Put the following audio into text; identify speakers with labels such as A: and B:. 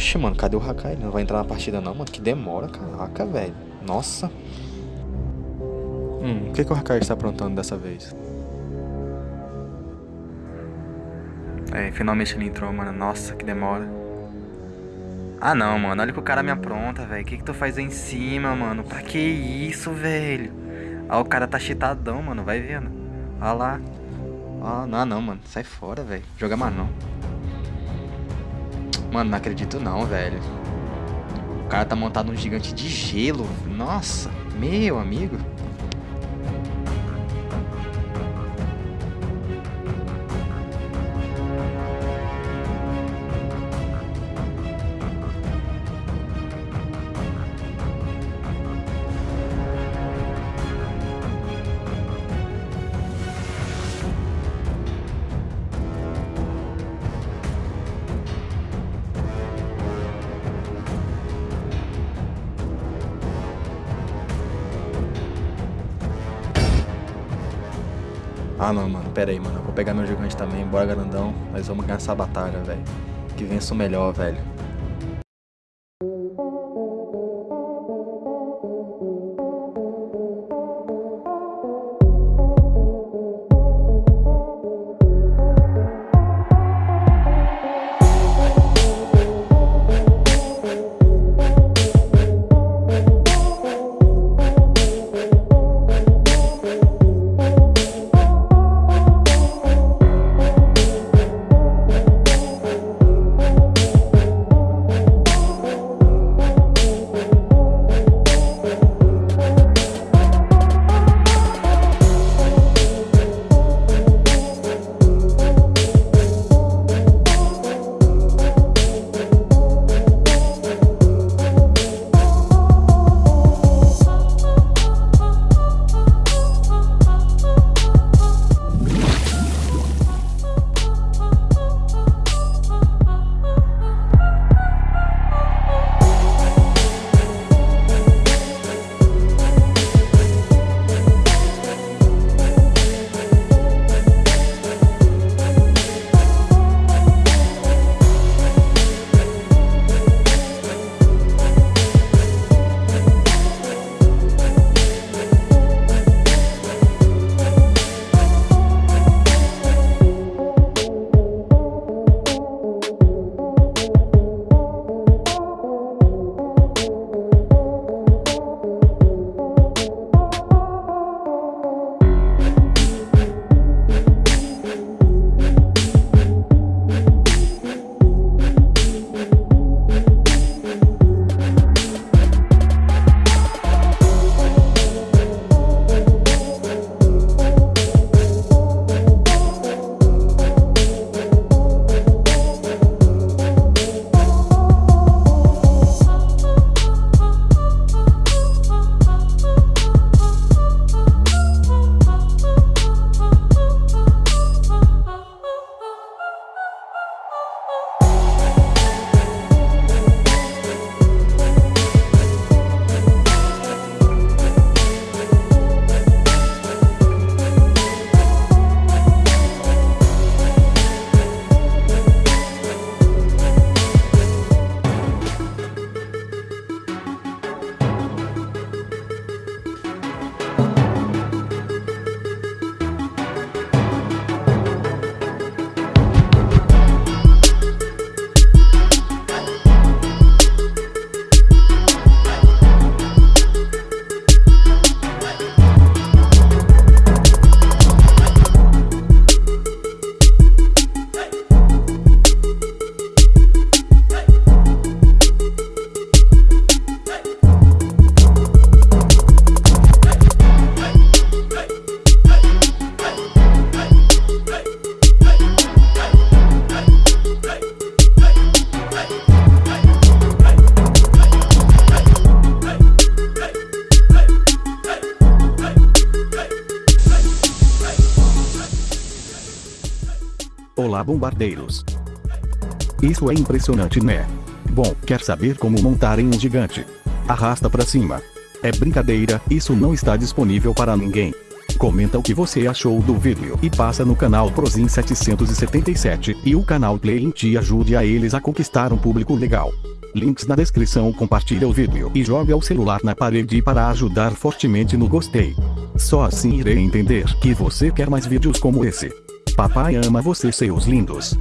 A: Oxe, mano, cadê o Hakai? Ele não vai entrar na partida não, mano. Que demora, caraca, velho. Nossa. Hum, o que, que o Hakai está aprontando dessa vez? É, finalmente ele entrou, mano. Nossa, que demora. Ah, não, mano. Olha que o cara me apronta, velho. O que que tu faz aí em cima, mano? Pra que isso, velho? Ah, o cara tá cheatadão, mano. Vai vendo. Olha lá. Ah, não, não, mano. Sai fora, velho. Joga mais não. Mano, não acredito não, velho. O cara tá montado num gigante de gelo. Nossa, meu amigo. Ah não, mano, pera aí, mano. Eu vou pegar meu gigante também, bora grandão. Nós vamos ganhar essa batalha, velho. Que vença o melhor, velho.
B: Bombardeiros. Isso é impressionante né? Bom, quer saber como montarem um gigante? Arrasta pra cima. É brincadeira, isso não está disponível para ninguém. comenta o que você achou do vídeo e passa no canal Prozin 777 e o canal Play te ajude a eles a conquistar um público legal. Links na descrição compartilha o vídeo e joga o celular na parede para ajudar fortemente no gostei. Só assim irei entender que você quer mais vídeos como esse. Papai ama você seus lindos.